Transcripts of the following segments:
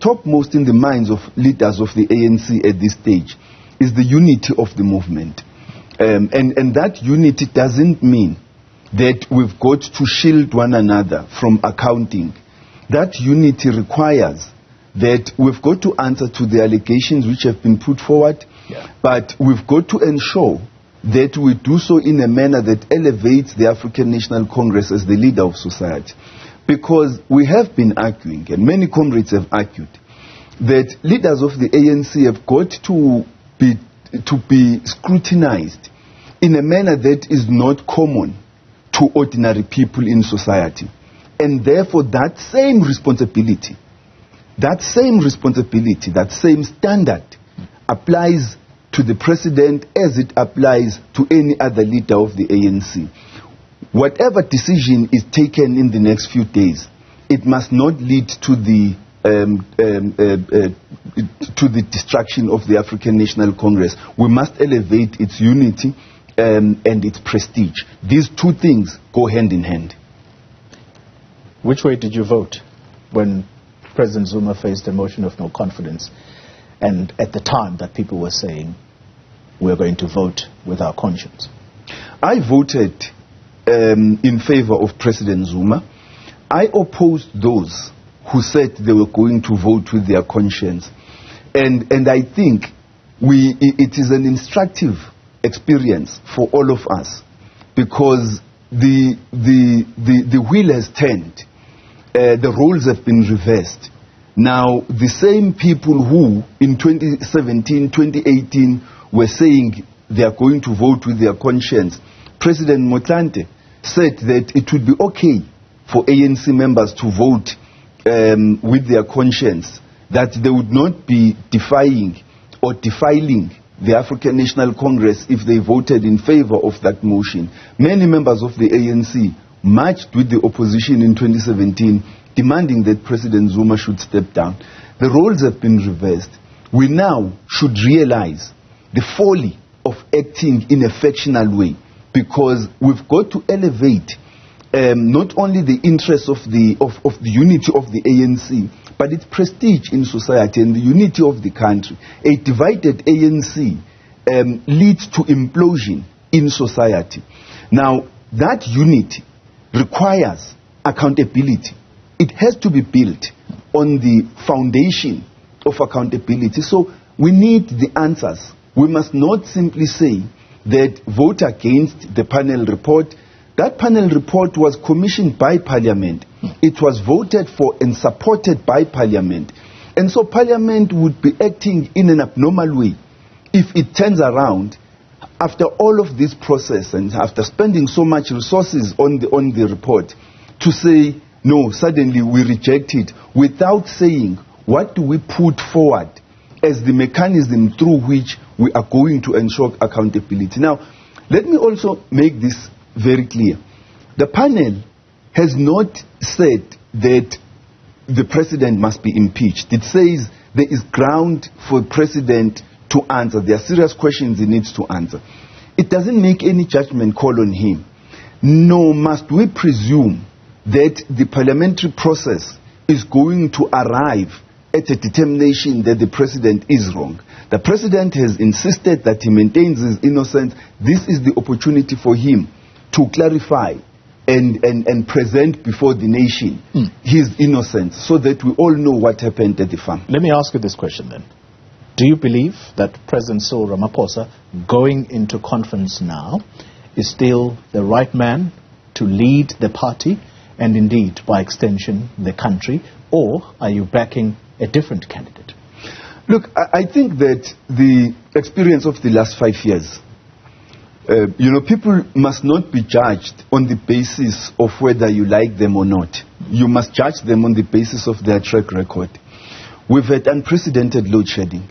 topmost in the minds of leaders of the ANC at this stage is the unity of the movement. Um, and, and that unity doesn't mean that we've got to shield one another from accounting. That unity requires that we've got to answer to the allegations which have been put forward, Yeah. but we've got to ensure that we do so in a manner that elevates the African National Congress as the leader of society. Because we have been arguing, and many comrades have argued, that leaders of the ANC have got to be, to be scrutinized in a manner that is not common to ordinary people in society. And therefore, that same responsibility, that same responsibility, that same standard applies to the president as it applies to any other leader of the ANC. Whatever decision is taken in the next few days, it must not lead to the um, um, uh, uh, to the destruction of the African National Congress. We must elevate its unity um, and its prestige. These two things go hand in hand. Which way did you vote when President Zuma faced a motion of no confidence and at the time that people were saying we're going to vote with our conscience? I voted um, in favor of President Zuma. I opposed those who said they were going to vote with their conscience. And, and I think we, it is an instructive experience for all of us because the, the, the, the wheel has turned, uh, the roles have been reversed. Now, the same people who in 2017, 2018 were saying they are going to vote with their conscience, President Motlanthe said that it would be okay for ANC members to vote um, with their conscience, that they would not be defying or defiling the African National Congress if they voted in favor of that motion. Many members of the ANC marched with the opposition in 2017 demanding that President Zuma should step down. The roles have been reversed. We now should realize the folly of acting in a factional way because we've got to elevate um, not only the interests of the, of, of the unity of the ANC, but its prestige in society and the unity of the country. A divided ANC um, leads to implosion in society. Now, that unity requires accountability. It has to be built on the foundation of accountability. So we need the answers. We must not simply say that vote against the panel report. That panel report was commissioned by Parliament. It was voted for and supported by Parliament. And so Parliament would be acting in an abnormal way if it turns around after all of this process and after spending so much resources on the, on the report to say, no, suddenly we reject it without saying what do we put forward as the mechanism through which we are going to ensure accountability. Now, let me also make this very clear. The panel has not said that the president must be impeached. It says there is ground for the president to answer. There are serious questions he needs to answer. It doesn't make any judgment call on him. Nor must we presume that the parliamentary process is going to arrive at a determination that the president is wrong. The president has insisted that he maintains his innocence. This is the opportunity for him to clarify and, and, and present before the nation hmm. his innocence so that we all know what happened at the farm. Let me ask you this question then. Do you believe that President Cyril Ramaphosa, going into conference now, is still the right man to lead the party and indeed, by extension, the country? Or are you backing a different candidate? Look, I, think that the experience of the last five years, uh, you know, people must not be judged on the basis of whether you like them or not. You must judge them on the basis of their track record. We've had unprecedented load shedding.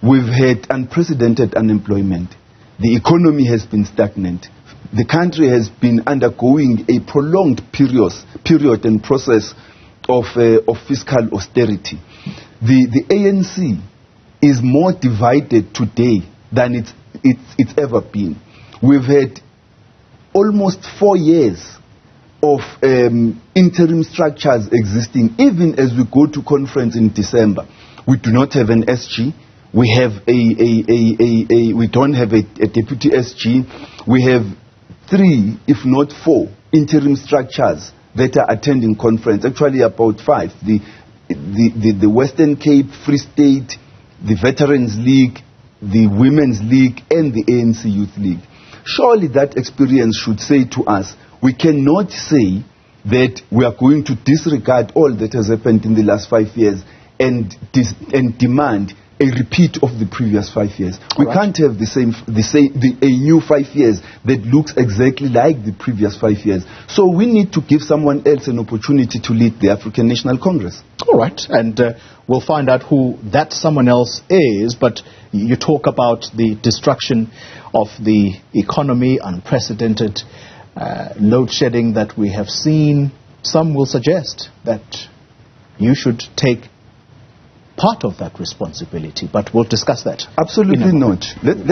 We've had unprecedented unemployment. The economy has been stagnant. The country has been undergoing a prolonged period, period and process of, uh, of fiscal austerity. The, the ANC is more divided today than it's, it's, it's ever been. We've had almost four years of um, interim structures existing, even as we go to conference in December. We do not have an SG. We have a, a, a, a, we don't have a deputy SG. We have three, if not four, interim structures that are attending conference. Actually, about five. The, the, the, the Western Cape, Free State, the Veterans League, the Women's League, and the ANC Youth League. Surely that experience should say to us, we cannot say that we are going to disregard all that has happened in the last five years and, and demand a repeat of the previous five years. We right. can't have the same, the same, the, a new five years that looks exactly like the previous five years. So we need to give someone else an opportunity to lead the African National Congress. All right, and uh, we'll find out who that someone else is. But you talk about the destruction of the economy, unprecedented uh, load shedding that we have seen. Some will suggest that you should take part of that responsibility, but we'll discuss that. Absolutely not. Let, let